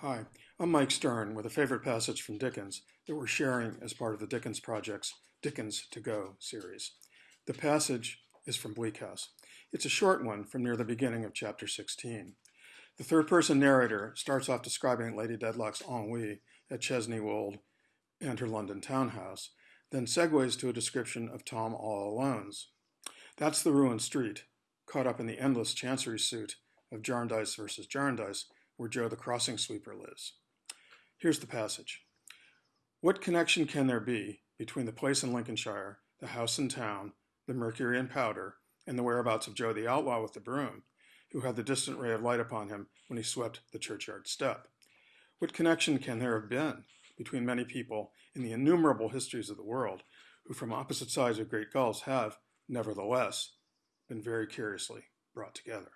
Hi, I'm Mike Stern with a favorite passage from Dickens that we're sharing as part of the Dickens Project's Dickens to Go series. The passage is from Bleak House. It's a short one from near the beginning of chapter 16. The third person narrator starts off describing Lady Dedlock's ennui at Chesney Wold and her London townhouse, then segues to a description of Tom All Alone's. That's the ruined street, caught up in the endless chancery suit of Jarndyce versus Jarndyce, where Jo the crossing sweeper lives. Here's the passage. What connection can there be between the place in Lincolnshire, the house in town, the mercury and powder, and the whereabouts of Jo the outlaw with the broom, who had the distant ray of light upon him when he swept the churchyard step? What connection can there have been between many people in the innumerable histories of the world who from opposite sides of great gulfs have, nevertheless, been very curiously brought together?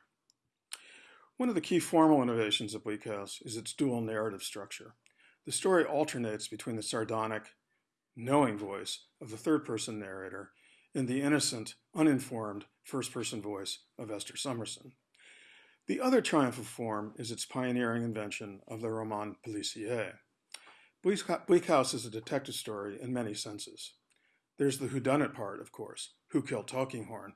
One of the key formal innovations of Bleak House is its dual narrative structure. The story alternates between the sardonic, knowing voice of the third person narrator and the innocent, uninformed first person voice of Esther Summerson. The other triumph of form is its pioneering invention of the roman policier. Bleak House is a detective story in many senses. There's the whodunit part, of course, who killed Tulkinghorn,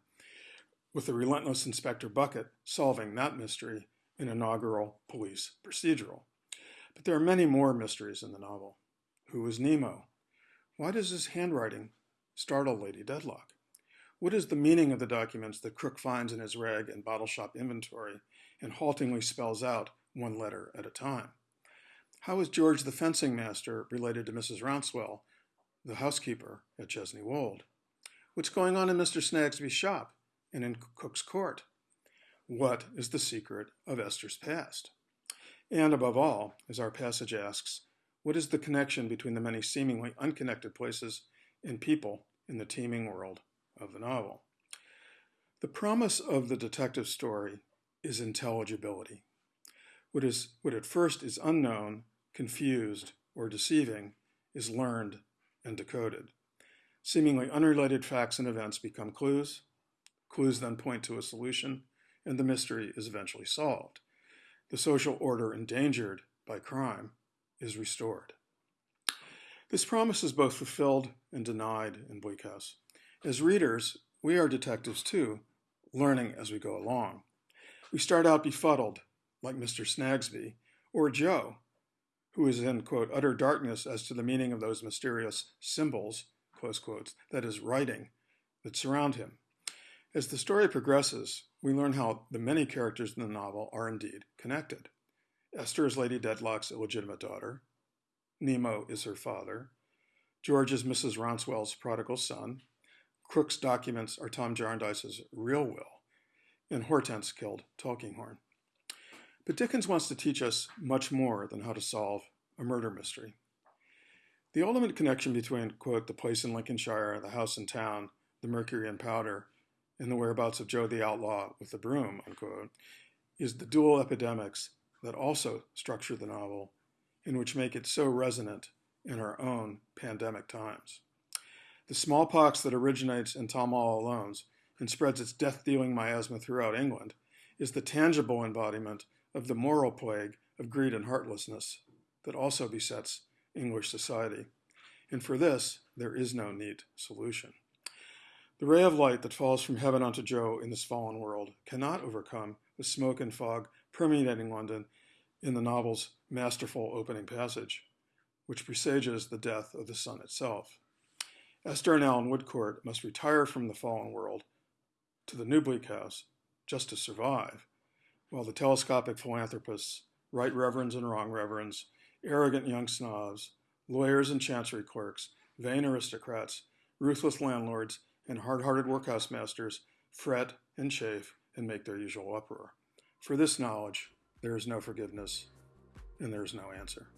with the relentless Inspector Bucket solving that mystery an inaugural police procedural. But there are many more mysteries in the novel. Who is Nemo? Why does his handwriting startle Lady Dedlock? What is the meaning of the documents that Krook finds in his rag and bottle shop inventory and haltingly spells out one letter at a time? How is George the fencing master related to Mrs. Rouncewell, the housekeeper at Chesney Wold? What's going on in Mr. Snagsby's shop and in Cook's court? What is the secret of Esther's past? And above all, as our passage asks, what is the connection between the many seemingly unconnected places and people in the teeming world of the novel? The promise of the detective story is intelligibility. What, is, what at first is unknown, confused, or deceiving is learned and decoded. Seemingly unrelated facts and events become clues. Clues then point to a solution, and the mystery is eventually solved. The social order endangered by crime is restored. This promise is both fulfilled and denied in Bleak House. As readers, we are detectives too, learning as we go along. We start out befuddled, like Mr. Snagsby, or Jo, who is in, quote, utter darkness as to the meaning of those mysterious symbols, close quotes, that is, writing, that surround him. As the story progresses, we learn how the many characters in the novel are indeed connected. Esther is Lady Dedlock's illegitimate daughter. Nemo is her father. George is Mrs. Rouncewell's prodigal son. Krook's documents are Tom Jarndyce's real will. And Hortense killed Tulkinghorn. But Dickens wants to teach us much more than how to solve a murder mystery. The ultimate connection between, quote, the place in Lincolnshire, the house in town, the mercury and powder, in the whereabouts of Jo the Outlaw with the broom, unquote, is the dual epidemics that also structure the novel and which make it so resonant in our own pandemic times. The smallpox that originates in Tom All Alone's and spreads its death-dealing miasma throughout England is the tangible embodiment of the moral plague of greed and heartlessness that also besets English society. And for this, there is no neat solution. The ray of light that falls from heaven onto Jo in this fallen world cannot overcome the smoke and fog permeating London in the novel's masterful opening passage, which presages the death of the sun itself. Esther and Allan Woodcourt must retire from the fallen world to the new bleak house just to survive, while the telescopic philanthropists, right reverends and wrong reverends, arrogant young snobs, lawyers and chancery clerks, vain aristocrats, ruthless landlords, and hard-hearted workhouse masters fret and chafe and make their usual uproar. For this knowledge, there is no forgiveness, and there is no answer.